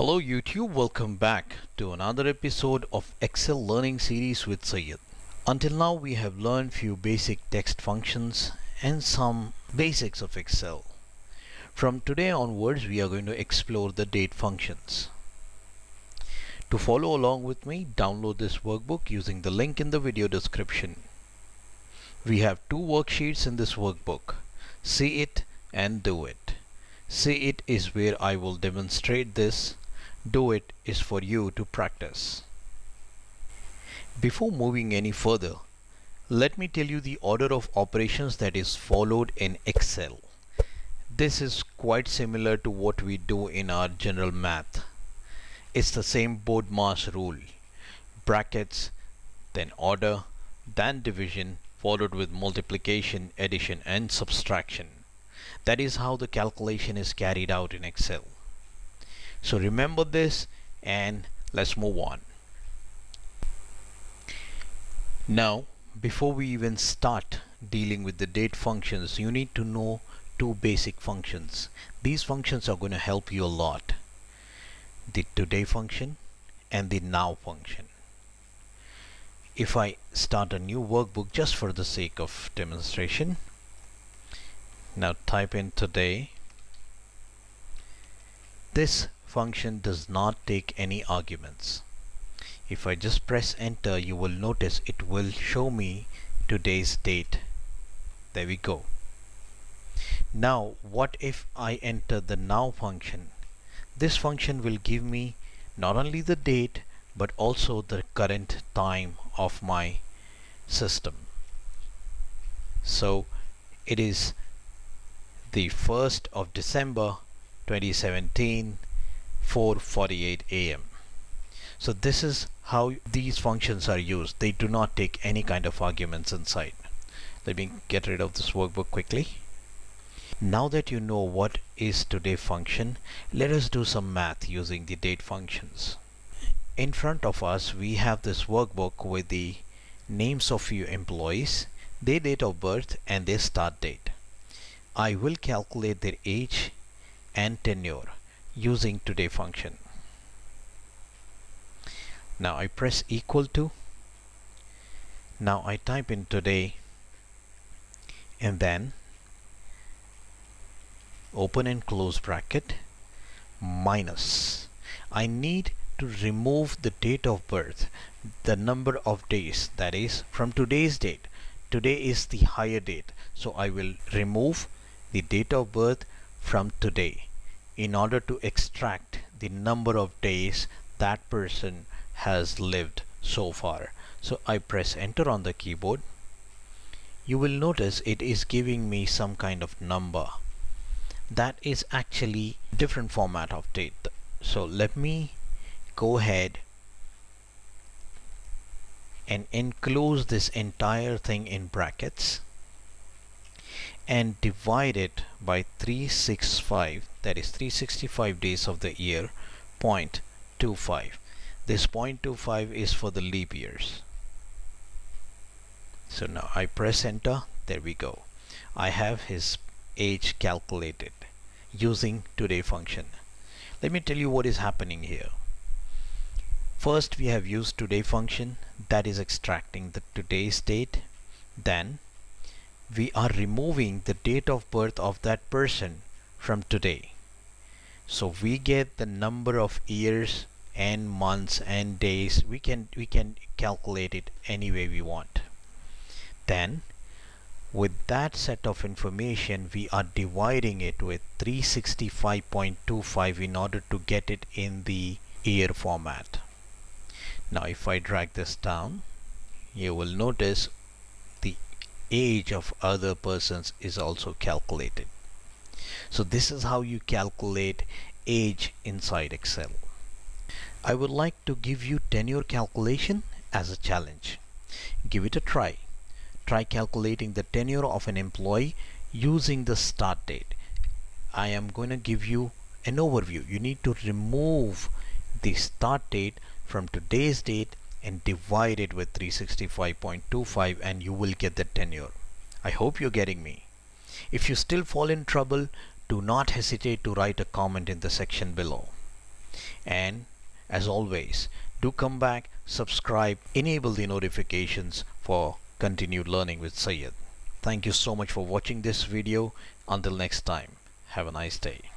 Hello YouTube, welcome back to another episode of Excel learning series with Syed. Until now we have learned few basic text functions and some basics of Excel. From today onwards we are going to explore the date functions. To follow along with me, download this workbook using the link in the video description. We have two worksheets in this workbook. See it and do it. See it is where I will demonstrate this do it is for you to practice. Before moving any further, let me tell you the order of operations that is followed in Excel. This is quite similar to what we do in our general math. It's the same board BODMAS rule. Brackets, then order, then division, followed with multiplication, addition and subtraction. That is how the calculation is carried out in Excel. So remember this and let's move on. Now before we even start dealing with the date functions you need to know two basic functions. These functions are going to help you a lot. The today function and the now function. If I start a new workbook just for the sake of demonstration now type in today this function does not take any arguments. If I just press enter you will notice it will show me today's date. There we go. Now what if I enter the now function? This function will give me not only the date but also the current time of my system. So it is the 1st of December 2017 4:48 a.m. So this is how these functions are used. They do not take any kind of arguments inside. Let me get rid of this workbook quickly. Now that you know what is today function, let us do some math using the date functions. In front of us we have this workbook with the names of few employees, their date of birth and their start date. I will calculate their age and tenure using today function. Now I press equal to. Now I type in today and then open and close bracket minus. I need to remove the date of birth, the number of days that is from today's date. Today is the higher date. So I will remove the date of birth from today in order to extract the number of days that person has lived so far. So I press enter on the keyboard. You will notice it is giving me some kind of number. That is actually different format of date. So let me go ahead and enclose this entire thing in brackets and divide it by 365 that is 365 days of the year 0.25 this 0.25 is for the leap years. So now I press enter there we go. I have his age calculated using today function. Let me tell you what is happening here. First we have used today function that is extracting the today's date then we are removing the date of birth of that person from today. So we get the number of years and months and days. We can we can calculate it any way we want. Then with that set of information we are dividing it with 365.25 in order to get it in the year format. Now if I drag this down you will notice age of other persons is also calculated. So this is how you calculate age inside Excel. I would like to give you tenure calculation as a challenge. Give it a try. Try calculating the tenure of an employee using the start date. I am going to give you an overview. You need to remove the start date from today's date and divide it with 365.25 and you will get the tenure. I hope you're getting me. If you still fall in trouble, do not hesitate to write a comment in the section below. And as always, do come back, subscribe, enable the notifications for continued learning with Sayed. Thank you so much for watching this video. Until next time, have a nice day.